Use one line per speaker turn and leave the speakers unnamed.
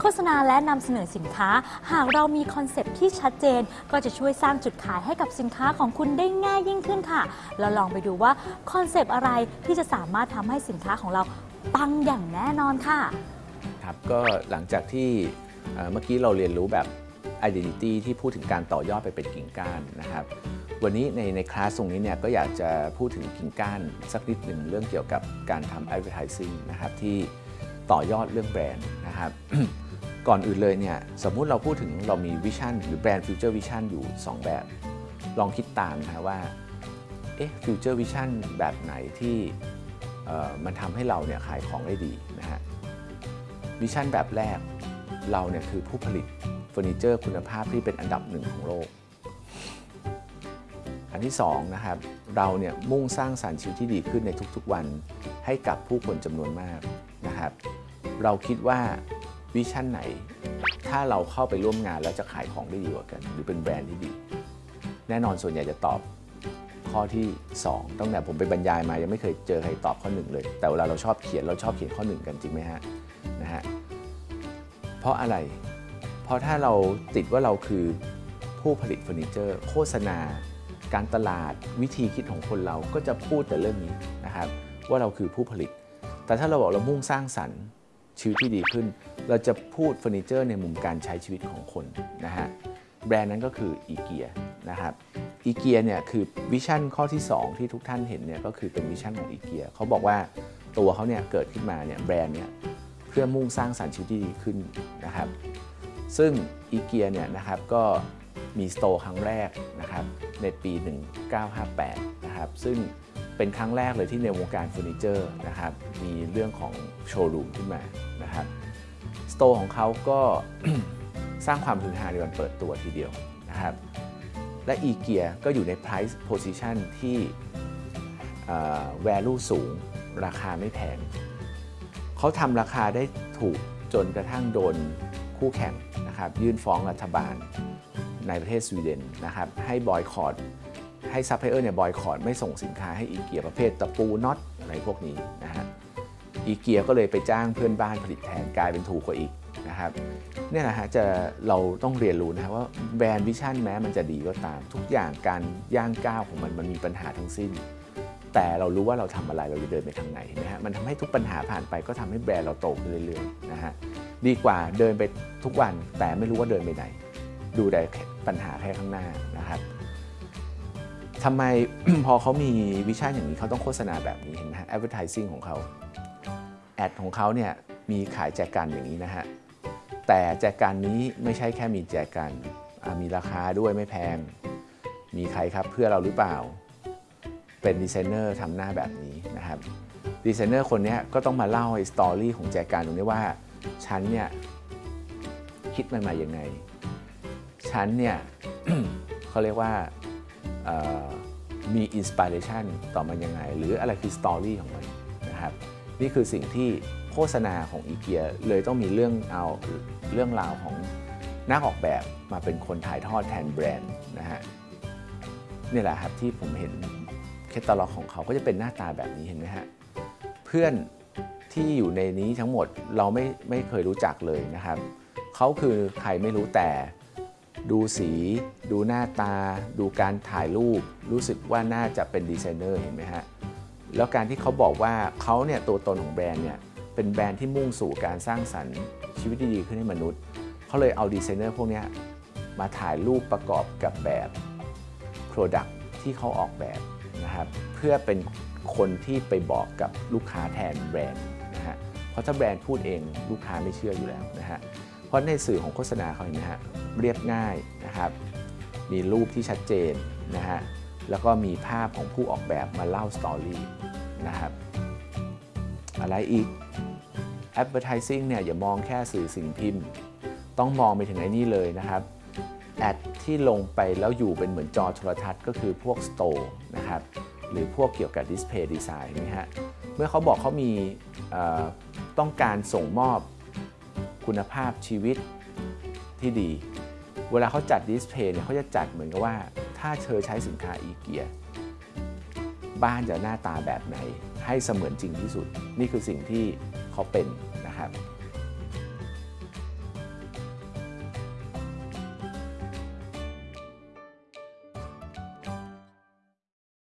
โฆษณาและนำเสนอสินค้า หากเรามีคอนเซปต์ที่ชัดเจน ก็จะช่วยสร้างจุดขายให้กับสินค้าของคุณได้ง่ายยิ่งขึ้นค่ะแล้วลองไปดูว่าคอนเซปต์อะไรที่จะสามารถทำให้สินค้าของเราปังอย่างแน่นอนค่ะ
ครับก็หลังจากที่เอ่อเมื่อกี้เราเรียนรู้แบบ identity ที่พูดถึงการต่อยอดไปเป็นกิ่งก้านนะครับ วันนี้ในในคลาสตรงนี้เนี่ยก็อยากจะพูดถึงกิ่งก้านสักนิดหนึ่งเรื่องเกี่ยวกับการทำ advertising นะครับที่ ต่อยอดเรื่องแบรนด์นะครับก่อนอื่นเลยเนี่ยสมมุติเราพูดถึงเรามี vision หรือ brand future vision อยู่ 2 แบบ ลองคิดตามนะว่าเอ๊ะ future vision แบบไหนที่มันทำให้เราเนี่ยขายของได้ดีนะฮะ vision แบบแรกเราเนี่ยคือผู้ผลิตเฟอร์นิเจอร์คุณภาพที่เป็นอันดับหนึ่งของโลก อันที่สองนะครับเราเนี่ยมุ่งสร้างสรรค์ชีวิตที่ดีขึ้นในทุกๆวันให้กับผู้คนจำนวนมากนะครับ เราคิดว่าวิชั่นไหน ถ้าเราเข้าไปร่วมงานแล้วจะขายของได้ดีกว่ากัน หรือเป็นแบรนด์ที่ดี แน่นอนส่วนใหญ่จะตอบข้อที่ 2 ตั้งแต่ผมไปบรรยายมายังไม่เคยเจอใครตอบข้อ 1 เลย แต่เวลาเราชอบเขียนเราชอบเขียนข้อ 1 กันจริงไหมฮะนะฮะเพราะอะไร เพราะถ้าเราคิดว่าเราคือผู้ผลิตเฟอร์นิเจอร์ โฆษณา การตลาดวิธีคิดของคนเราก็จะพูดแต่เรื่องนี้นะครับว่าเราคือผู้ผลิต แต่ถ้าเราบอกเรามุ่งสร้างสรรค์ ชีวิตที่ดีขึ้น เราจะพูดเฟอร์นิเจอร์ในมุมการใช้ชีวิตของคนนะฮะแบรนด์นั้นก็คืออีเกียนะครับอีเกียเนี่ยคือ vision ข้อที่ 2 ที่ทุกท่านเห็นเนี่ยก็คือเป็น vision ของอีเกียเขาบอกว่าตัวเขาเนี่ยเกิดขึ้นมาเนี่ยแบรนด์เนี่ยเพื่อมุ่งสร้างสรรค์ชีวิตที่ดีขึ้นนะครับซึ่งอีเกียเนี่ยนะครับก็มี store ครั้งแรกนะครับในปี 1958 นะครับซึ่ง เป็นครั้งแรกเลยที่ในวงการเฟอร์นิเจอร์นะครับมีเรื่องของโชว์รูมขึ้นมานะครับ store ของเขาก็สร้างความฮือฮาในวันเปิดตัวทีเดียวนะครับและอีเกียก็อยู่ใน price position ที่เอ่อ value สูง ราคาไม่แพงเขาทำราคาได้ถูกจนกระทั่งโดนคู่แข่งนะครับยื่นฟ้องรัฐบาลในประเทศสวีเดนนะครับให้บอยคอต ให้ซัพพลายเออร์เนี่ยบอยคอตไม่ส่งสินค้าให้อีเกียประเภทตะปูน็อตอะไรพวกนี้นะฮะอีเกียก็เลยไปจ้างเพื่อนบ้านผลิตแทนกลายเป็นถูกกว่าอีกนะครับเนี่ยนะฮะจะเราต้องเรียนรู้นะครับว่า brand vision แม้มันจะดีก็ตาม ทุกอย่างการย่างก้าวของมันมันมีปัญหาทั้งสิ้น แต่เรารู้ว่าเราทำอะไรเราจะเดินไปทางไหนเห็นะฮะมันทำให้ทุกปัญหาผ่านไปก็ทำให้แบรนด์เราโตขึ้นเรื่อยๆนะฮะดีกว่าเดินไปทุกวันแต่ไม่รู้ว่าเดินไปไหน ดูแต่ปัญหาแค่ข้างหน้านะครับ ทำไมพอเขามีวิชั่นอย่างนี้เขาต้องโฆษณาแบบนี้เห็นไหมฮะ advertising ของเขาแอดของเขาเนี่ยมีขายแจกันอย่างนี้นะฮะ แต่แจกันนี้ไม่ใช่แค่มีแจกันมีราคาด้วยไม่แพง มีใครครับเพื่อเราหรือเปล่า เป็นดีไซเนอร์ทำหน้าแบบนี้นะครับดีไซเนอร์คนนี้ก็ต้องมาเล่าไอ้ story ของแจกันตรงนี้ว่าฉันเนี่ยคิดมันมาอย่างไงฉันเนี่ยเขาเรียกว่า มี inspiration ต่อมันยังไง หรืออะไรคือ story ของมันนะครับนี่คือสิ่งที่โฆษณาของอีเกียเลยต้องมีเรื่องเอาเรื่องราวของนักออกแบบมาเป็นคนถ่ายทอดแทนแบรนด์นะฮะนี่แหละครับที่ผมเห็นแคตตาล็อกของเขาก็จะเป็นหน้าตาแบบนี้เห็นไหมฮะเพื่อนที่อยู่ในนี้ทั้งหมดเราไม่ไม่เคยรู้จักเลยนะครับเขาคือใครไม่รู้แต่ ดูสี ดูหน้าตา ดูการถ่ายรูป รู้สึกว่าน่าจะเป็นดีไซเนอร์เห็นไหมฮะ แล้วการที่เขาบอกว่าเขาเนี่ยตัวตนของแบรนด์เนี่ยเป็นแบรนด์ที่มุ่งสู่การสร้างสรรค์ชีวิตที่ดีขึ้นให้มนุษย์ เขาเลยเอาดีไซเนอร์พวกนี้มาถ่ายรูปประกอบกับแบบ Product ที่เขาออกแบบนะครับเพื่อเป็นคนที่ไปบอกกับลูกค้าแทนแบรนด์นะฮะเพราะถ้าแบรนด์พูดเองลูกค้าไม่เชื่ออยู่แล้วนะฮะเพราะในสื่อของโฆษณาเขาเห็นไหมฮะ เรียบง่ายนะครับ มีรูปที่ชัดเจนนะฮะ แล้วก็มีภาพของผู้ออกแบบมาเล่าสตอรี่นะครับ อะไรอีก Advertising เนี่ยอย่ามองแค่สื่อสิ่งพิมพ์ ต้องมองไปถึงไอ้นี่เลยนะครับ แอดที่ลงไปแล้วอยู่เป็นเหมือนจอโทรทัศน์ก็คือพวกสโตร์นะครับ หรือพวกเกี่ยวกับดิสเพย์ดีไซน์นะฮะ เมื่อเขาบอกเขามีต้องการส่งมอบคุณภาพชีวิตที่ดี เวลาเขาจัดดิสเพย์เนี่ยเขาจะจัดเหมือนกับว่า ถ้าเธอใช้สินค้าอีเกียบ้านจะหน้าตาแบบไหนให้เสมือนจริงที่สุด นี่คือสิ่งที่เขาเป็นนะครับ